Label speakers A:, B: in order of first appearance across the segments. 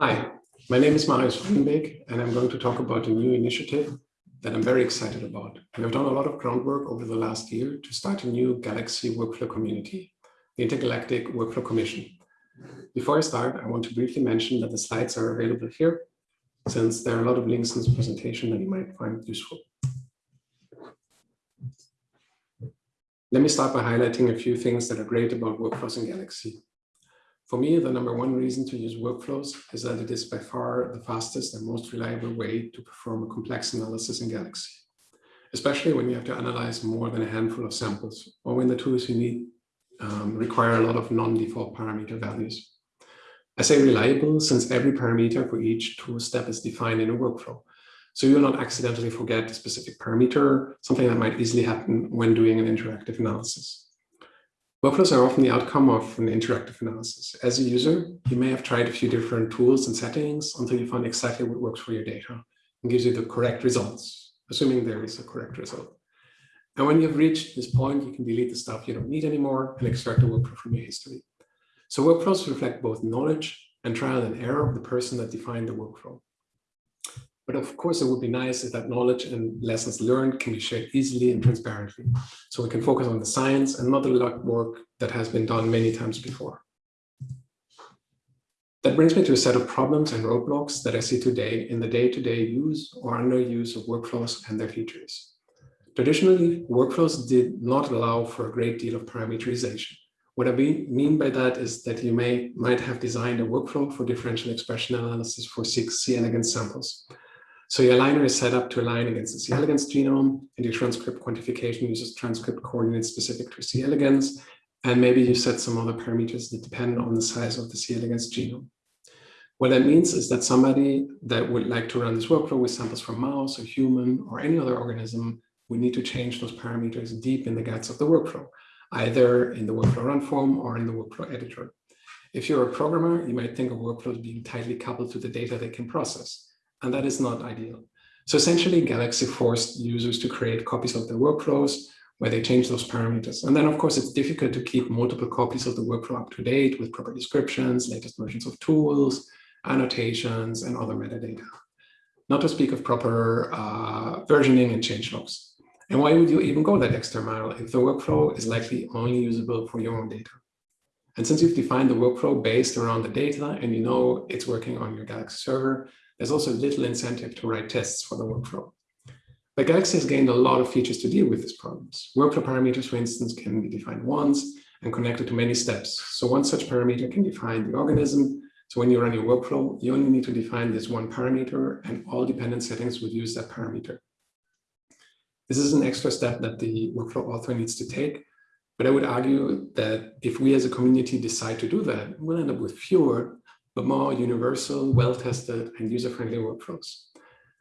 A: Hi, my name is Marius van den Beek, and I'm going to talk about a new initiative that I'm very excited about. We have done a lot of groundwork over the last year to start a new Galaxy workflow community, the Intergalactic Workflow Commission. Before I start, I want to briefly mention that the slides are available here, since there are a lot of links in this presentation that you might find useful. Let me start by highlighting a few things that are great about workflows in Galaxy. For me, the number one reason to use workflows is that it is by far the fastest and most reliable way to perform a complex analysis in Galaxy, especially when you have to analyze more than a handful of samples or when the tools you need um, require a lot of non-default parameter values. I say reliable since every parameter for each tool step is defined in a workflow. So you'll not accidentally forget a specific parameter, something that might easily happen when doing an interactive analysis. Workflows are often the outcome of an interactive analysis. As a user, you may have tried a few different tools and settings until you find exactly what works for your data and gives you the correct results, assuming there is a correct result. And when you've reached this point, you can delete the stuff you don't need anymore and extract the workflow from your history. So workflows reflect both knowledge and trial and error of the person that defined the workflow. But of course, it would be nice if that knowledge and lessons learned can be shared easily and transparently. So we can focus on the science and not the work that has been done many times before. That brings me to a set of problems and roadblocks that I see today in the day-to-day -day use or underuse of workflows and their features. Traditionally, workflows did not allow for a great deal of parameterization. What I mean by that is that you may might have designed a workflow for differential expression analysis for six C elegans samples. So your aligner is set up to align against the C. elegans genome, and your transcript quantification uses transcript coordinates specific to C. elegans, and maybe you set some other parameters that depend on the size of the C. elegans genome. What that means is that somebody that would like to run this workflow with samples from mouse or human or any other organism would need to change those parameters deep in the guts of the workflow, either in the workflow run form or in the workflow editor. If you're a programmer, you might think of workflows being tightly coupled to the data they can process and that is not ideal. So essentially, Galaxy forced users to create copies of their workflows where they change those parameters. And then, of course, it's difficult to keep multiple copies of the workflow up to date with proper descriptions, latest versions of tools, annotations, and other metadata. Not to speak of proper uh, versioning and change logs. And why would you even go that extra mile if the workflow is likely only usable for your own data? And since you've defined the workflow based around the data and you know it's working on your Galaxy server, there's also little incentive to write tests for the workflow. But Galaxy has gained a lot of features to deal with these problems. Workflow parameters, for instance, can be defined once and connected to many steps. So one such parameter can define the organism. So when you run your workflow, you only need to define this one parameter and all dependent settings would use that parameter. This is an extra step that the workflow author needs to take. But I would argue that if we as a community decide to do that, we'll end up with fewer but more universal, well-tested, and user-friendly workflows.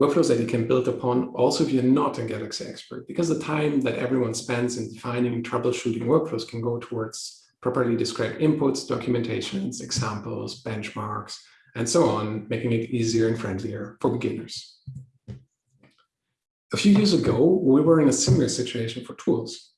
A: Workflows that you can build upon also if you're not a Galaxy expert, because the time that everyone spends in defining and troubleshooting workflows can go towards properly described inputs, documentations, examples, benchmarks, and so on, making it easier and friendlier for beginners. A few years ago, we were in a similar situation for tools.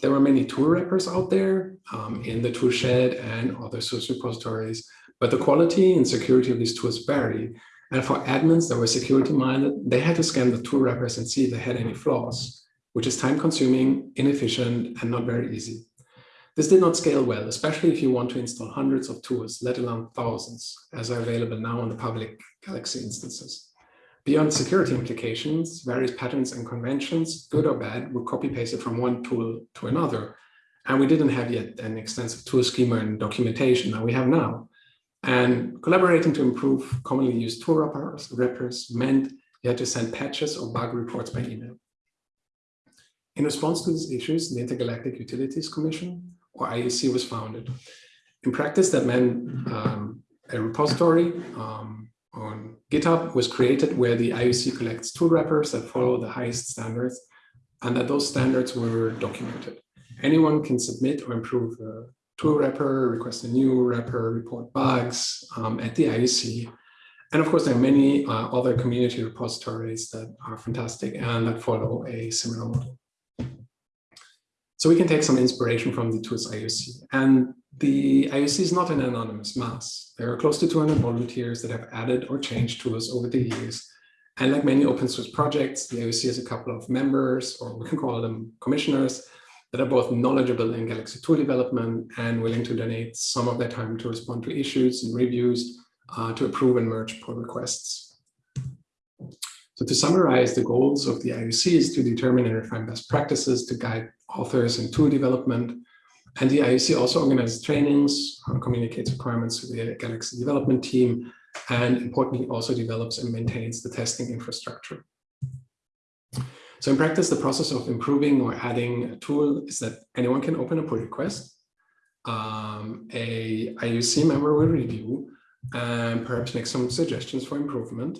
A: There were many tool wrappers out there um, in the toolshed and other source repositories but the quality and security of these tools vary. And for admins that were security minded, they had to scan the tool wrappers and see if they had any flaws, which is time consuming, inefficient, and not very easy. This did not scale well, especially if you want to install hundreds of tools, let alone thousands, as are available now on the public Galaxy instances. Beyond security implications, various patterns and conventions, good or bad, were copy-pasted from one tool to another. And we didn't have yet an extensive tool schema and documentation that we have now. And collaborating to improve commonly used tool wrappers, wrappers meant you had to send patches or bug reports by email. In response to these issues, the Intergalactic Utilities Commission, or IUC, was founded. In practice, that meant um, a repository um, on GitHub was created where the IUC collects tool wrappers that follow the highest standards and that those standards were documented. Anyone can submit or improve the tool wrapper, request a new wrapper, report bugs um, at the IUC. And of course, there are many uh, other community repositories that are fantastic and that follow a similar model. So we can take some inspiration from the tools IUC. And The IUC is not an anonymous mass. There are close to 200 volunteers that have added or changed tools over the years. And like many open source projects, the IUC has a couple of members, or we can call them commissioners, that are both knowledgeable in Galaxy tool development and willing to donate some of their time to respond to issues and reviews, uh, to approve and merge pull requests. So to summarize, the goals of the IUC is to determine and refine best practices to guide authors in tool development. And the IUC also organizes trainings, communicates requirements to the Galaxy development team, and importantly also develops and maintains the testing infrastructure. So in practice, the process of improving or adding a tool is that anyone can open a pull request. Um, a IUC member will review and perhaps make some suggestions for improvement.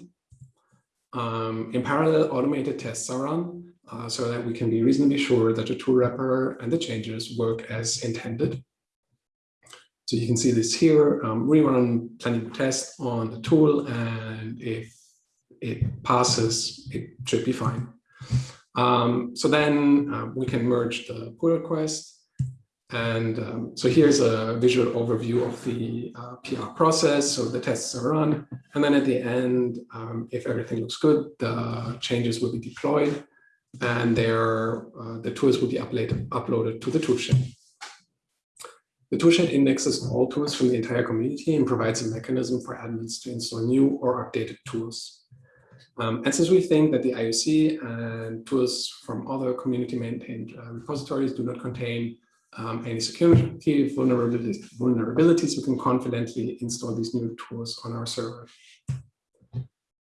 A: Um, in parallel, automated tests are run uh, so that we can be reasonably sure that the tool wrapper and the changes work as intended. So you can see this here, um, rerun Planemo test on the tool, and if it passes, it should be fine. Um, so then uh, we can merge the pull request. And um, so here's a visual overview of the uh, PR process. So the tests are run. And then at the end, um, if everything looks good, the changes will be deployed and uh, the tools will be uploaded, uploaded to the toolshed. The toolshed indexes all tools from the entire community and provides a mechanism for admins to install new or updated tools. Um, and since we think that the IUC and tools from other community maintained uh, repositories do not contain um, any security vulnerabilities, vulnerabilities, we can confidently install these new tools on our server.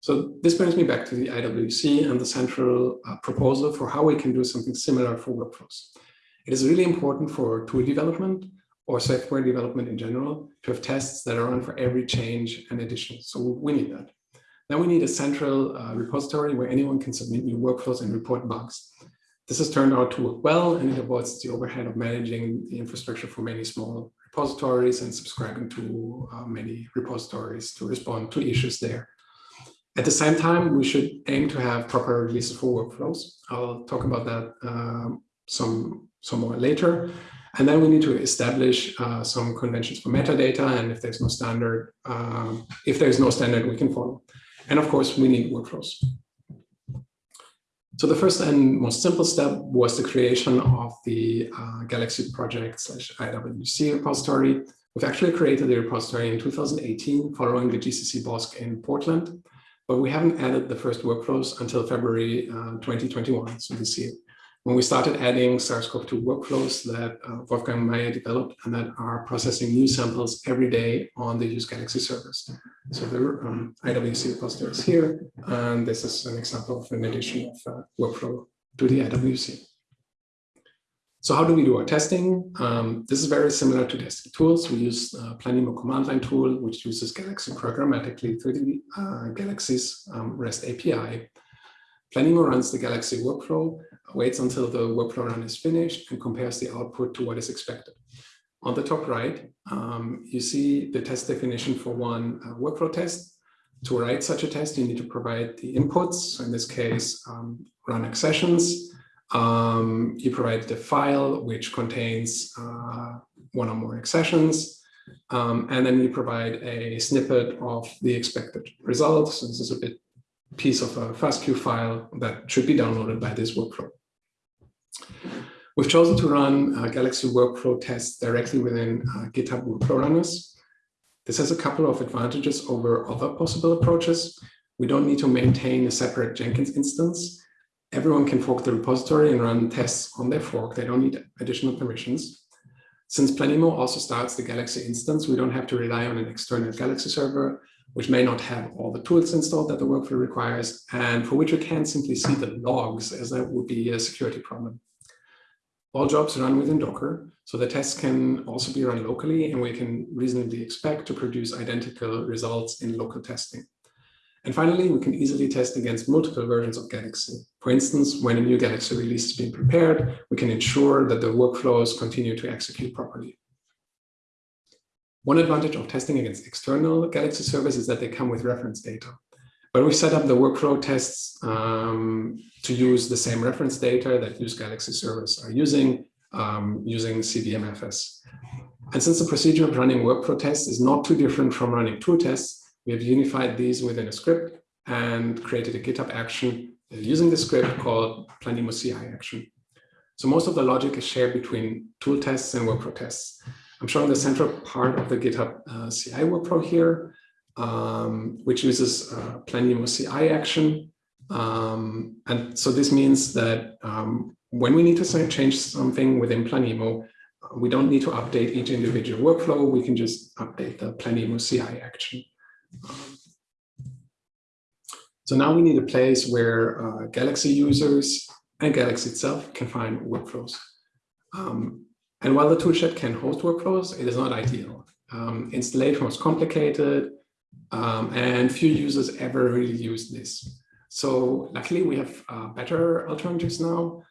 A: So this brings me back to the IWC and the central uh, proposal for how we can do something similar for workflows. It is really important for tool development or software development in general to have tests that are run for every change and addition. So we need that. Then we need a central uh, repository where anyone can submit new workflows and report bugs. This has turned out to work well, and it avoids the overhead of managing the infrastructure for many small repositories and subscribing to uh, many repositories to respond to issues there. At the same time, we should aim to have proper releases for workflows. I'll talk about that uh, some, some more later. And then we need to establish uh, some conventions for metadata. And if there's no standard, uh, if there's no standard, we can follow. And of course, we need workflows. So the first and most simple step was the creation of the uh, Galaxy project slash IWC repository. We've actually created the repository in 2018 following the GCC BOSC in Portland, but we haven't added the first workflows until February uh, 2021, so this year when we started adding SARS-CoV-2 workflows that uh, Wolfgang Maier developed and that are processing new samples every day on the use Galaxy servers. So the um, IWC repository is here, and this is an example of an addition of uh, workflow to the IWC. So how do we do our testing? Um, this is very similar to testing tools. We use uh, Planemo command line tool, which uses Galaxy programmatically through the uh, Galaxy's um, REST API. Planemo runs the Galaxy workflow waits until the workflow run is finished and compares the output to what is expected. On the top right, um, you see the test definition for one uh, workflow test. To write such a test, you need to provide the inputs. So in this case, um, run accessions. Um, you provide the file, which contains uh, one or more accessions. Um, and then you provide a snippet of the expected results. So this is a bit piece of a FASTQ file that should be downloaded by this workflow. We've chosen to run uh, Galaxy workflow tests directly within uh, GitHub workflow runners. This has a couple of advantages over other possible approaches. We don't need to maintain a separate Jenkins instance. Everyone can fork the repository and run tests on their fork. They don't need additional permissions. Since Planemo also starts the Galaxy instance, we don't have to rely on an external Galaxy server, which may not have all the tools installed that the workflow requires, and for which we can't simply see the logs, as that would be a security problem. All jobs run within Docker, so the tests can also be run locally, and we can reasonably expect to produce identical results in local testing. And finally, we can easily test against multiple versions of Galaxy. For instance, when a new Galaxy release is being prepared, we can ensure that the workflows continue to execute properly. One advantage of testing against external Galaxy servers is that they come with reference data. But we set up the workflow tests um, to use the same reference data that use Galaxy servers are using, um, using CVMFS. And since the procedure of running workflow tests is not too different from running tool tests, we have unified these within a script and created a GitHub action using the script called Planemo CI action. So most of the logic is shared between tool tests and workflow tests. I'm showing the central part of the GitHub uh, CI workflow here, um, which uses uh, Planemo CI action. Um, and so this means that um, when we need to change something within Planemo, we don't need to update each individual workflow. We can just update the Planemo CI action. Um, so now we need a place where uh, Galaxy users and Galaxy itself can find workflows. Um, and while the toolshed can host workflows, it is not ideal. Um, installation was complicated um, and few users ever really use this. So luckily we have uh, better alternatives now.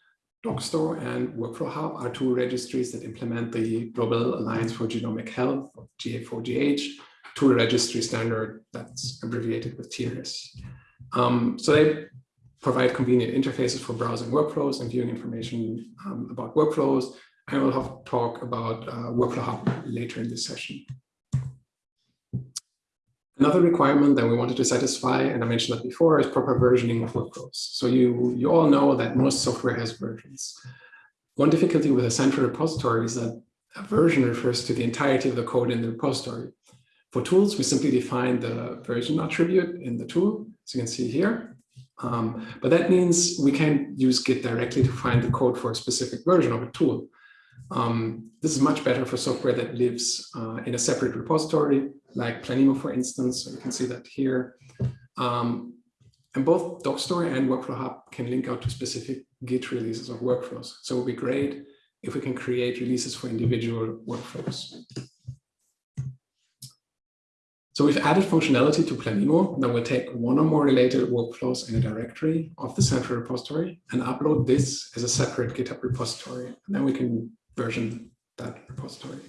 A: Dockstore and Workflow Hub are two registries that implement the Global Alliance for Genomic Health, GA4GH, tool registry standard that's abbreviated with TRS. Um, so they provide convenient interfaces for browsing workflows and viewing information um, about workflows. I will have talk about uh, Workflow Hub later in this session. Another requirement that we wanted to satisfy, and I mentioned that before, is proper versioning of workflows. So you, you all know that most software has versions. One difficulty with a central repository is that a version refers to the entirety of the code in the repository. For tools, we simply define the version attribute in the tool, as you can see here. Um, but that means we can't use Git directly to find the code for a specific version of a tool. Um, this is much better for software that lives uh, in a separate repository, like Planemo, for instance. So you can see that here. Um, and both Dockstore and Workflow Hub can link out to specific Git releases of workflows. So it would be great if we can create releases for individual workflows. So we've added functionality to Planemo that will take one or more related workflows in a directory of the central repository and upload this as a separate GitHub repository. And then we can version that repository.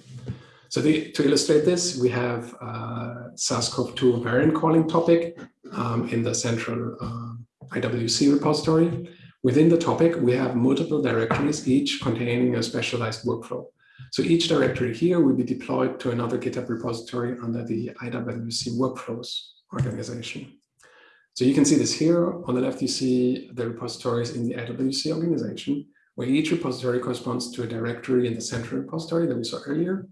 A: So the, to illustrate this, we have uh, SARS-CoV-2 variant calling topic um, in the central uh, IWC repository. Within the topic, we have multiple directories, each containing a specialized workflow. So each directory here will be deployed to another GitHub repository under the IWC workflows organization. So you can see this here. On the left, you see the repositories in the IWC organization, where each repository corresponds to a directory in the central repository that we saw earlier.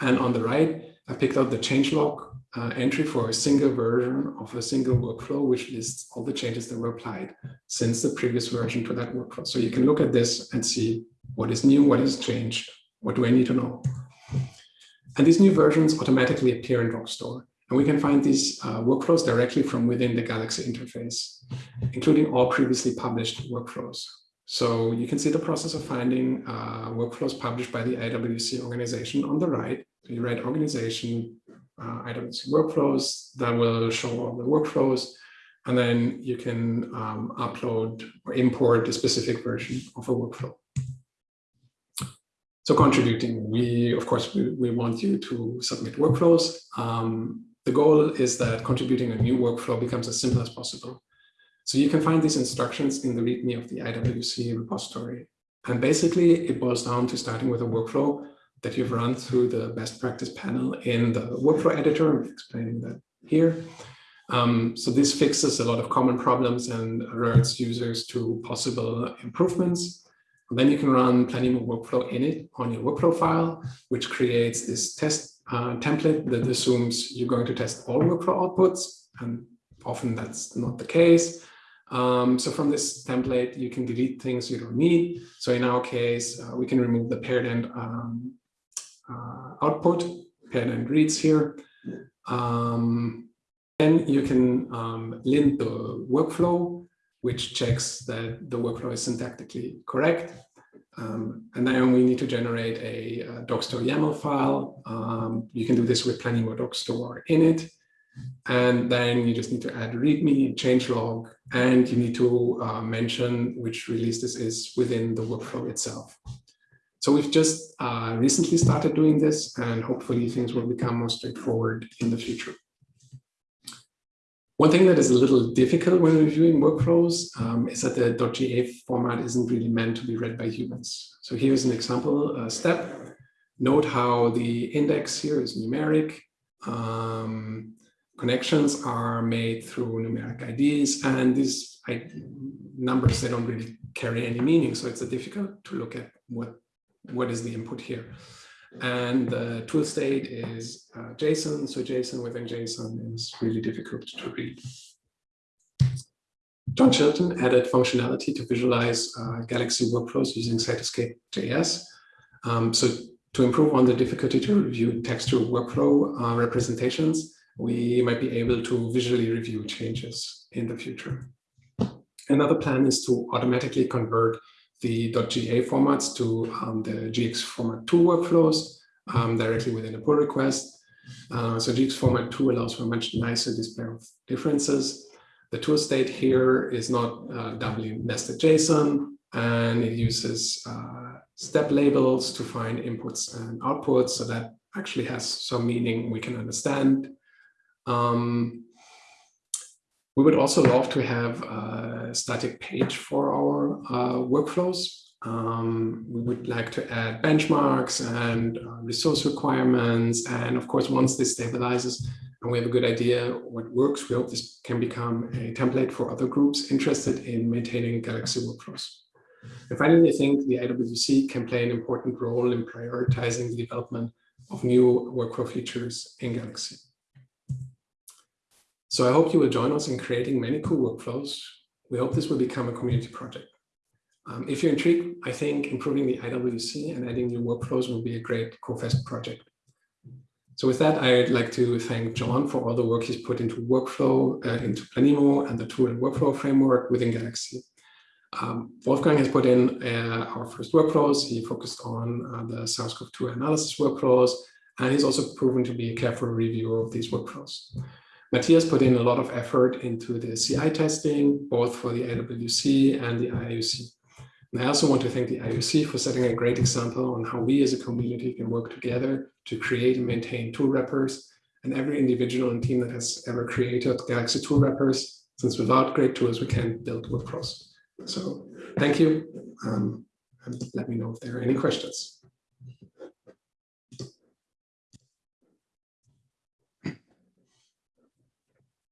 A: And on the right, I picked out the changelog uh, entry for a single version of a single workflow, which lists all the changes that were applied since the previous version to that workflow. So you can look at this and see what is new, what has changed, what do I need to know? And these new versions automatically appear in Dockstore. And we can find these uh, workflows directly from within the Galaxy interface, including all previously published workflows. So you can see the process of finding uh, workflows published by the IWC organization on the right. So you write organization, uh, IWC workflows, that will show all the workflows. And then you can um, upload or import a specific version of a workflow. So contributing, we, of course, we, we want you to submit workflows. Um, the goal is that contributing a new workflow becomes as simple as possible. So you can find these instructions in the README of the IWC repository. And basically, it boils down to starting with a workflow that you've run through the best practice panel in the workflow editor. I'm explaining that here. Um, so this fixes a lot of common problems and alerts users to possible improvements. And Then you can run Planemo workflow in it on your workflow file, which creates this test uh, template that assumes you're going to test all workflow outputs. And often that's not the case. Um, so from this template, you can delete things you don't need. So in our case, uh, we can remove the paired end um, uh, output, paired end reads here. Um, then you can um, lint the workflow which checks that the workflow is syntactically correct. Um, and then we need to generate a, a Dockstore YAML file. Um, you can do this with plenty more Planemo in init. And then you just need to add README, change log, and you need to uh, mention which release this is within the workflow itself. So we've just uh, recently started doing this, and hopefully things will become more straightforward in the future. One thing that is a little difficult when reviewing workflows um, is that the .ga format isn't really meant to be read by humans. So here's an example uh, step. Note how the index here is numeric. Um, connections are made through numeric IDs and these numbers, they don't really carry any meaning. So it's difficult to look at what, what is the input here. And the tool state is uh, JSON. So JSON within JSON is really difficult to read. John Chilton added functionality to visualize uh, Galaxy workflows using Cytoscape.js. Um, so to improve on the difficulty to review textual workflow uh, representations, we might be able to visually review changes in the future. Another plan is to automatically convert the .ga formats to um, the GX format 2 workflows um, directly within a pull request. Uh, so GX format 2 allows for a much nicer display of differences. The tool state here is not uh, doubly nested JSON, and it uses uh, step labels to find inputs and outputs. So that actually has some meaning we can understand. Um, we would also love to have a static page for our uh, workflows. Um, we would like to add benchmarks and uh, resource requirements. And of course, once this stabilizes and we have a good idea what works, we hope this can become a template for other groups interested in maintaining Galaxy workflows. And finally, I think the IWC can play an important role in prioritizing the development of new workflow features in Galaxy. So I hope you will join us in creating many cool workflows. We hope this will become a community project. Um, if you're intrigued, I think improving the IWC and adding new workflows will be a great CoFest project. So with that, I'd like to thank John for all the work he's put into workflow, uh, into Planemo and the tool and workflow framework within Galaxy. Um, Wolfgang has put in uh, our first workflows. He focused on uh, the SARS-CoV-2 analysis workflows, and he's also proven to be a careful reviewer of these workflows. Matthias put in a lot of effort into the CI testing, both for the IWC and the IUC. And I also want to thank the IUC for setting a great example on how we as a community can work together to create and maintain tool wrappers and every individual and team that has ever created Galaxy tool wrappers, since without great tools, we can't build workflows. So thank you. Um, and let me know if there are any questions.